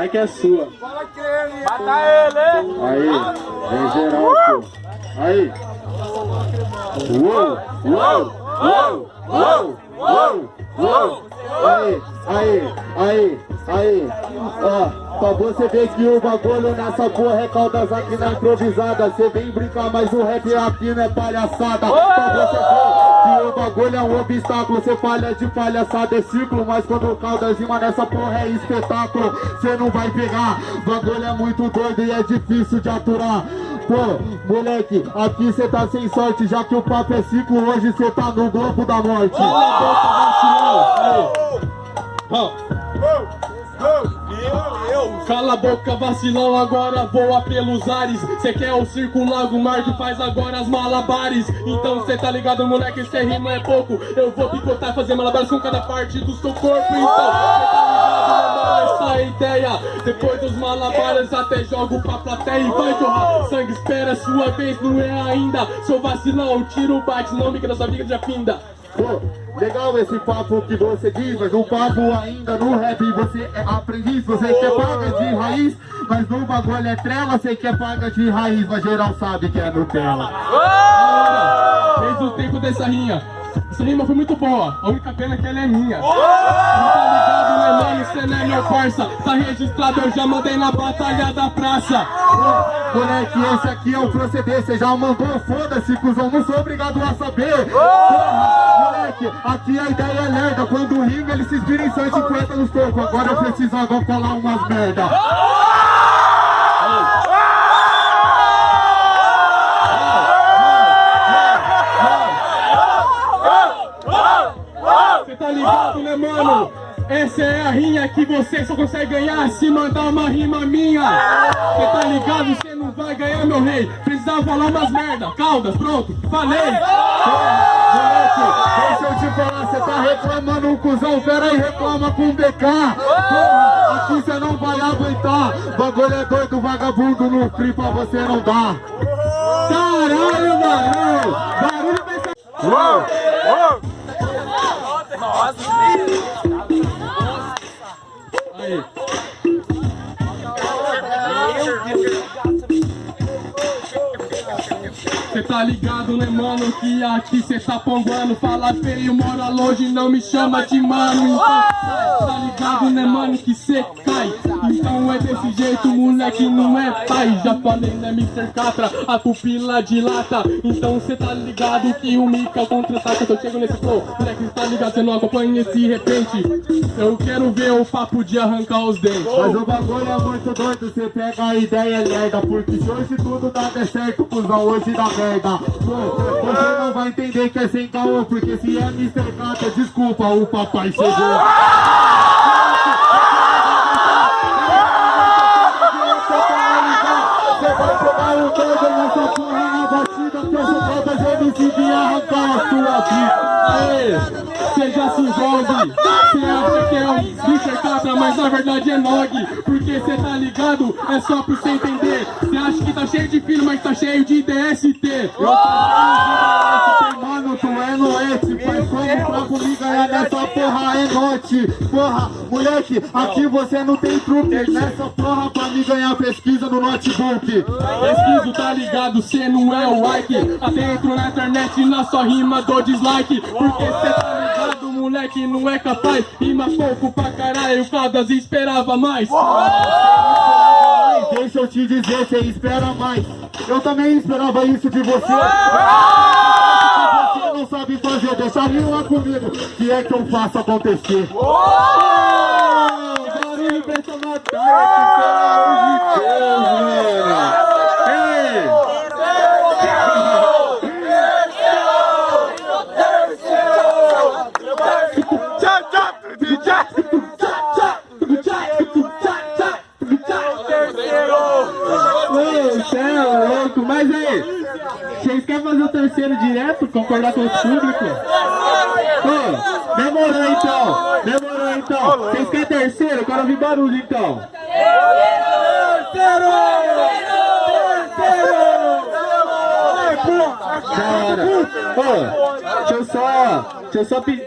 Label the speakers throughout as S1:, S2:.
S1: Vai que é sua.
S2: Mata ele!
S1: Aí, vem geral, pô. Aí. Uou, uou, uou, uou, uou, uou. Aí, aí, aí, aí. Ó, pra você ver que o bagulho nessa porra é caldas aqui na improvisada. Você vem brincar, mas o rap aqui não é palhaçada. Pra você ver que o bagulho é um obstáculo. Você falha de palhaçada, é círculo. Mas quando o caldas rima nessa porra é espetáculo. Você não vai pegar. O bagulho é muito doido e é difícil de aturar. Pô, moleque, aqui cê tá sem sorte, já que o papo é ciclo, hoje cê tá no globo da morte. Cala a boca, vacilão, agora voa pelos ares. Cê quer o circo lago mar que faz agora as malabares. Então cê tá ligado, moleque, cê rima é pouco. Eu vou picotar, fazer malabares com cada parte do seu corpo Então. Cê tá ligado, mano, essa é a ideia. Depois dos malabares até jogo pra plateia. E vai jorrar sangue, espera sua vez, não é ainda. Seu vacilão, tira o bate, não me na sua vida já finda Pô, legal esse papo que você diz, mas o papo ainda no rap você é aprendiz, você quer paga de raiz, mas no bagulho é trela, você quer paga de raiz, mas geral sabe que é Nutella. Desde o tempo dessa rinha, essa rima foi muito boa, a única pena é que ela é minha. Não tá ligado, né, mano? Cê não é meu parça. Tá registrado, eu já mandei na batalha da praça. Moleque, esse aqui é o proceder. Cê já mandou, foda-se, cuzão. Não sou obrigado a saber. Porra, moleque, aqui a ideia é lerda. Quando rima, ele se inspira em 150 nos tocos. Agora eu precisava falar umas merda. Tá ligado, né, mano? Essa é a rinha que você só consegue ganhar se mandar uma rima minha. Você tá ligado? Você não vai ganhar, meu rei. Precisava falar umas merda. Caldas, pronto, falei. Moleque, deixa eu te falar, você tá reclamando um cuzão, pera aí, reclama com o BK. Porra, aqui você não vai aguentar. Bagulho é doido, vagabundo no free pra você não dar. Caralho, mano! Barulho pensa... Aí. Cê tá ligado, né, mano, que aqui cê tá ponguando Fala feio, mora longe, não me chama de mano. Então, tá ligado, né, mano, que cê cai Então é desse jeito, moleque, não é pai Já falei, né, Mr. Catra, a pupila dilata. Então cê tá ligado que o Mika contra-ataca Eu chego nesse flow, moleque, cê tá ligado, cê não acompanha esse repente. Eu quero ver o papo de arrancar os dentes. Mas o bagulho é muito doido, cê pega a ideia lerda Porque se hoje tudo dá até certo, cuzão, hoje dá merda. Você não vai entender que é sem caô Porque se é Mr. Catra, desculpa, o papai chegou verdade é Nog Porque cê tá ligado, é só pra cê entender. Cê acha que tá cheio de filho, mas tá cheio de DST Eu tô DST, mano, tu é noite. Mas como pra comigo ganhar nessa porra é noite. Porra, moleque, aqui você não tem truque. Nessa porra pra me ganhar pesquisa no notebook. Pesquiso, tá ligado, cê não é o like. Até entro na internet e na sua rima dou dislike. Porque cê tá ligado, moleque, não é capaz. Rima pouco pra caralho, Caldas esperava mais. Ai, Deixa eu te dizer, cê espera mais. Eu também esperava isso de você. Você não sabe fazer, deixa rima comigo. Que é que eu faço acontecer? Barulho pra essa batalha, que pelo amor de Deus, mano Ei! Cê é louco, mas aí, vocês querem fazer o terceiro direto, concordar com o público? Ô, demorou então, demorou então. Vocês querem terceiro? Eu quero ouvir barulho então. Terceiro! Terceiro! Da hora. Ô, deixa eu só. Deixa eu só pedir.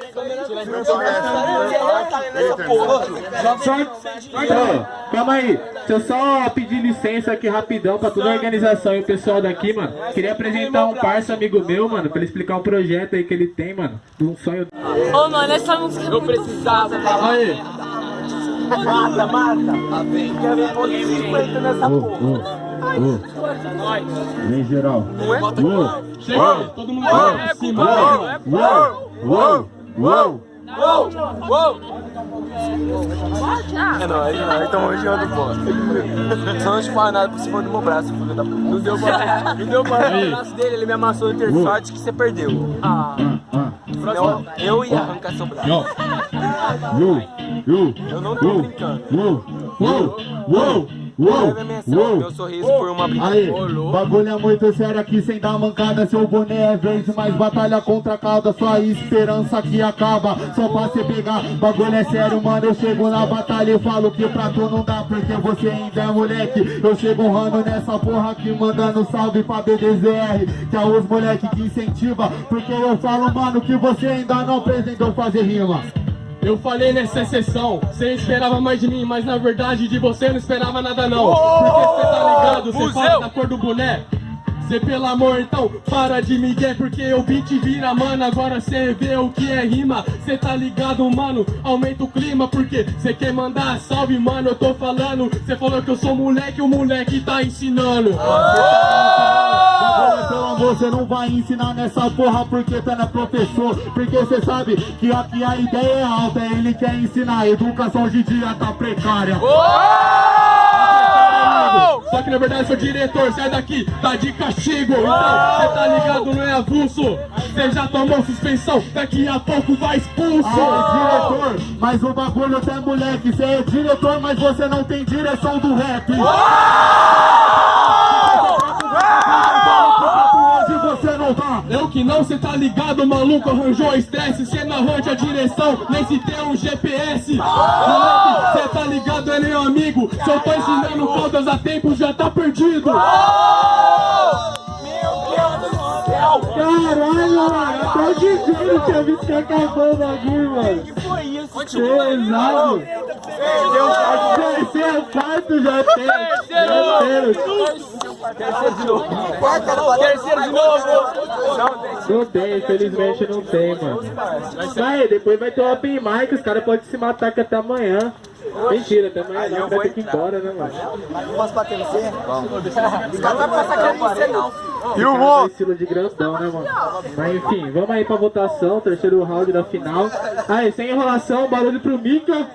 S1: Calma aí. Deixa eu só pedir licença aqui rapidão pra toda a organização e o pessoal daqui, mano. Queria apresentar um parça amigo meu, mano, pra ele explicar um projeto aí que ele tem, mano. De um sonho.
S3: Ô, mano, essa música é muito
S2: Precisava.
S4: Aí,
S2: Mata, mata. Quer ver pôr 50 nessa porra.
S1: Vem geral.
S4: chega aí, todo mundo vai pra cima.
S1: Uou, uou, uou.
S2: Uou, uou. É nóis, é nóis, tamo junto, pô. Só não fala nada por cima do meu braço, filho da puta. Não deu pra, não deu pra no braço dele, ele me amassou no ter sorte que você perdeu. Ah. Não, eu ia arrancar seu braço. Eu não tô brincando.
S1: uou, uou, uou, uou,
S2: menção, meu sorriso por uma brincadeira.
S1: bagulho é muito sério aqui sem dar mancada Seu boné é verde, mas batalha contra a cauda Sua esperança que acaba, só pra você pegar Bagulho é sério, mano, eu chego na batalha E falo que pra tu não dá, porque você ainda é moleque. Eu chego honrando nessa porra aqui Mandando salve pra BDZR Que é os moleque que incentiva Porque eu falo, mano, que você ainda não aprendeu fazer rima
S4: Eu falei nessa sessão, cê esperava mais de mim, mas na verdade de você não esperava nada não. Porque cê tá ligado, cê
S2: Museu.
S4: fala da cor do boné. Cê pelo amor então, para de migué, porque o beat vira, mano, agora cê vê o que é rima. Cê tá ligado, mano, aumenta o clima, porque cê quer mandar salve, mano, eu tô falando. Cê falou que eu sou moleque, o moleque tá ensinando.
S1: Amor, você não vai ensinar nessa porra porque tu não é professor. Porque você sabe que aqui a ideia é alta, ele quer ensinar. A educação hoje em dia tá precária.
S4: Só que na verdade sou diretor, sai daqui, tá de castigo. Então, cê tá ligado, não é avulso. Cê já tomou suspensão, daqui a pouco vai expulso.
S1: Ah, diretor, mas o bagulho até moleque. Você é diretor, mas você não tem direção do rap. Hoje você não tá.
S4: Eu que não, cê tá ligado, maluco, arranjou estresse Cê não arranja a direção, nem se tem um GPS Moleque, cê tá ligado, é meu amigo Se eu tô ensinando faltas a tempo, já tá perdido
S1: Caralho, mano, até o DJ tinha visto que acabou o bagulho, mano.
S2: que foi isso?
S1: Pesado. Terceiro, quarto já tem. Terceiro.
S2: Terceiro de novo. Terceiro de novo. Não tem.
S1: Não tem, infelizmente não tem, mano. Vai, depois vai ter o Open Mic, os caras podem se matar aqui até amanhã. Mentira, até amanhã não, vai ter que ir embora, né, mano?
S5: Posso bater no você?
S2: Os caras não vai passar aqui no você não.
S1: E o cara estilo de grandão, né, mano? Mas enfim, vamos aí pra votação, terceiro round da final. Aí, sem enrolação, barulho pro Mika.